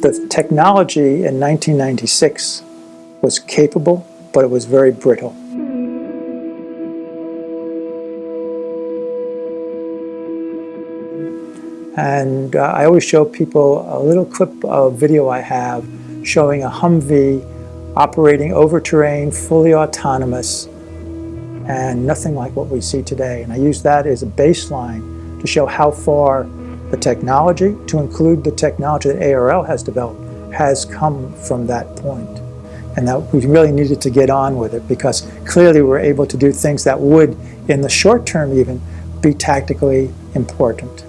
The technology in 1996 was capable, but it was very brittle. And uh, I always show people a little clip of video I have showing a Humvee operating over terrain, fully autonomous, and nothing like what we see today. And I use that as a baseline to show how far the technology, to include the technology that ARL has developed, has come from that point. And that we really needed to get on with it because clearly we're able to do things that would, in the short term even, be tactically important.